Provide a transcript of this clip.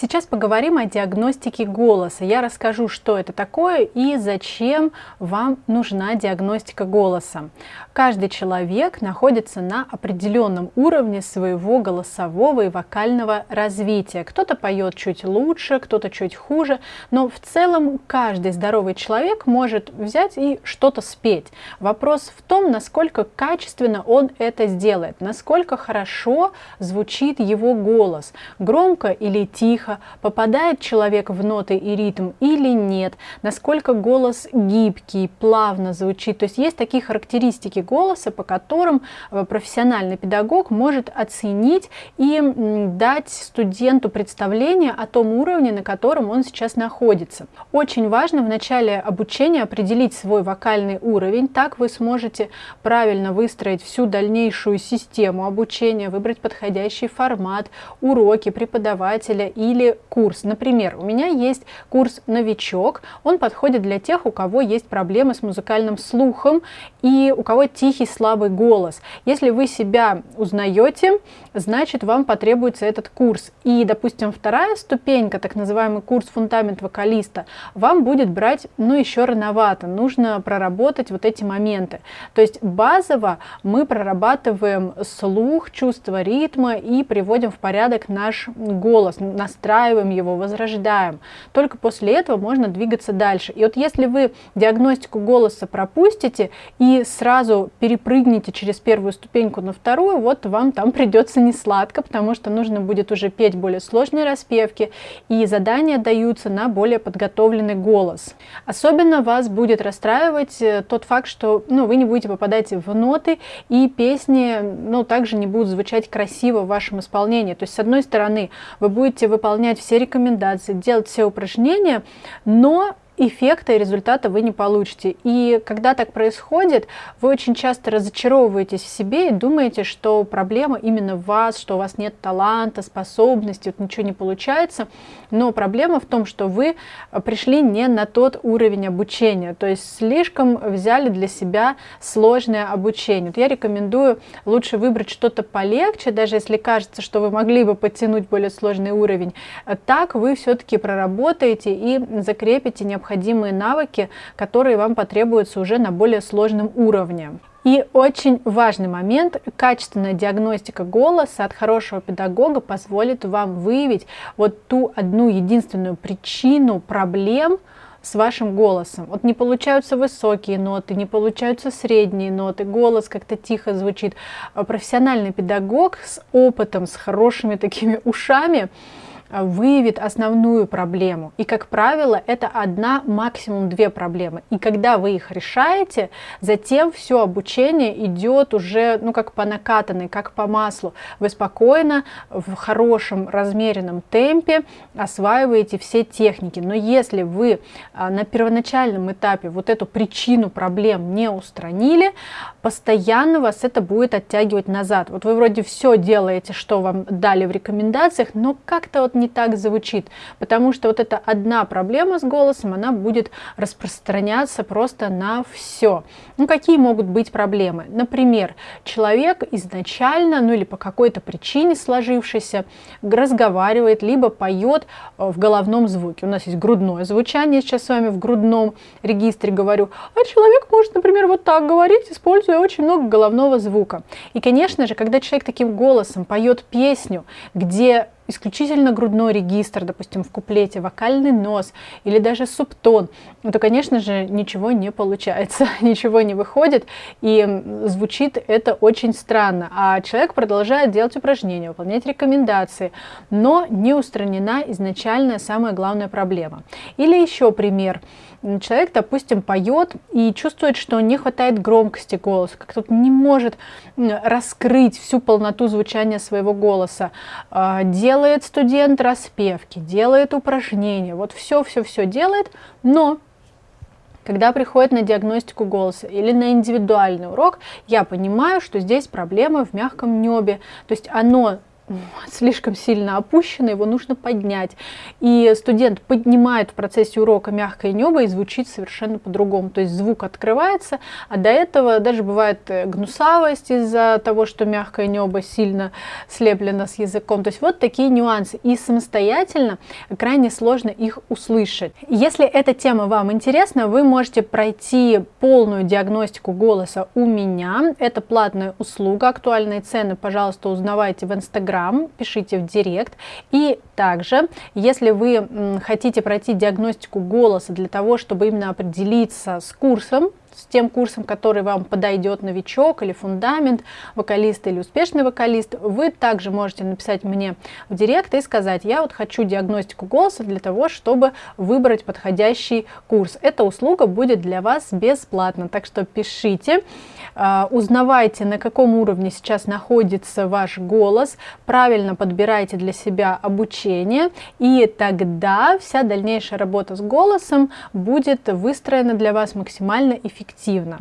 Сейчас поговорим о диагностике голоса. Я расскажу, что это такое и зачем вам нужна диагностика голоса. Каждый человек находится на определенном уровне своего голосового и вокального развития. Кто-то поет чуть лучше, кто-то чуть хуже, но в целом каждый здоровый человек может взять и что-то спеть. Вопрос в том, насколько качественно он это сделает, насколько хорошо звучит его голос, громко или тихо, тихо, попадает человек в ноты и ритм или нет, насколько голос гибкий, плавно звучит. То есть есть такие характеристики голоса, по которым э, профессиональный педагог может оценить и дать студенту представление о том уровне, на котором он сейчас находится. Очень важно в начале обучения определить свой вокальный уровень, так вы сможете правильно выстроить всю дальнейшую систему обучения, выбрать подходящий формат, уроки преподавателя или или курс. Например, у меня есть курс «Новичок». Он подходит для тех, у кого есть проблемы с музыкальным слухом и у кого тихий, слабый голос. Если вы себя узнаете, значит, вам потребуется этот курс. И, допустим, вторая ступенька, так называемый курс «Фундамент вокалиста», вам будет брать, ну, еще рановато. Нужно проработать вот эти моменты. То есть базово мы прорабатываем слух, чувство ритма и приводим в порядок наш голос, настраиваем настраиваем его, возрождаем. Только после этого можно двигаться дальше. И вот если вы диагностику голоса пропустите и сразу перепрыгнете через первую ступеньку на вторую, вот вам там придется не сладко, потому что нужно будет уже петь более сложные распевки, и задания даются на более подготовленный голос. Особенно вас будет расстраивать э, тот факт, что ну, вы не будете попадать в ноты, и песни ну, также не будут звучать красиво в вашем исполнении. То есть, с одной стороны, вы будете выполнять выполнять все рекомендации, делать все упражнения, но эффекта и результата вы не получите. И когда так происходит, вы очень часто разочаровываетесь в себе и думаете, что проблема именно в вас, что у вас нет таланта, способности, вот ничего не получается. Но проблема в том, что вы пришли не на тот уровень обучения, то есть слишком взяли для себя сложное обучение. Вот я рекомендую лучше выбрать что-то полегче, даже если кажется, что вы могли бы подтянуть более сложный уровень. Так вы все-таки проработаете и закрепите необходимые необходимые навыки, которые вам потребуются уже на более сложном уровне. И очень важный момент, качественная диагностика голоса от хорошего педагога позволит вам выявить вот ту одну единственную причину проблем, с вашим голосом. Вот не получаются высокие ноты, не получаются средние ноты, голос как-то тихо звучит. Профессиональный педагог с опытом, с хорошими такими ушами выявит основную проблему. И, как правило, это одна, максимум две проблемы. И когда вы их решаете, затем все обучение идет уже, ну, как по накатанной, как по маслу. Вы спокойно, в хорошем, размеренном темпе осваиваете все техники. Но если вы э, на первоначальном этапе вот эту причину проблем не устранили, постоянно вас это будет оттягивать назад. Вот вы вроде все делаете, что вам дали в рекомендациях, но как-то вот не так звучит, потому что вот эта одна проблема с голосом, она будет распространяться просто на все. Ну, какие могут быть проблемы? Например, человек изначально, ну или по какой-то причине сложившейся, разговаривает, либо поет э, в головном звуке. У нас есть грудное звучание, сейчас с вами в грудном регистре говорю, а человек может, например, вот так говорить, используя очень много головного звука. И, конечно же, когда человек таким голосом поет песню, где исключительно грудной регистр, допустим, в куплете, вокальный нос или даже субтон, ну, то, конечно же, ничего не получается, ничего не выходит, и звучит это очень странно. А человек продолжает делать упражнения, выполнять рекомендации, но не устранена изначальная самая главная проблема. Или еще пример. Человек, допустим, поет и чувствует, что не хватает громкости голоса, как тут не может раскрыть всю полноту звучания своего голоса, а, делает делает студент распевки, делает упражнения, вот все-все-все делает, но когда приходит на диагностику голоса или на индивидуальный урок, я понимаю, что здесь проблема в мягком небе, то есть оно слишком сильно опущено, его нужно поднять. И студент поднимает в процессе урока мягкое небо и звучит совершенно по-другому. То есть звук открывается, а до этого даже бывает э, гнусавость из-за того, что мягкое небо сильно слеплено с языком. То есть вот такие нюансы. И самостоятельно крайне сложно их услышать. Если эта тема вам интересна, вы можете пройти полную диагностику голоса у меня. Это платная услуга, актуальные цены, пожалуйста, узнавайте в Инстаграм, пишите в Директ. И также, если вы хотите пройти диагностику голоса для того, чтобы именно определиться с курсом, с тем курсом, который вам подойдет новичок или фундамент, вокалист или успешный вокалист, вы также можете написать мне в директ и сказать, я вот хочу диагностику голоса для того, чтобы выбрать подходящий курс. Эта услуга будет для вас бесплатна, так что пишите, а, узнавайте, на каком уровне сейчас находится ваш голос, правильно подбирайте для себя обучение, и тогда вся дальнейшая работа с голосом будет выстроена для вас максимально эффективно эффективно.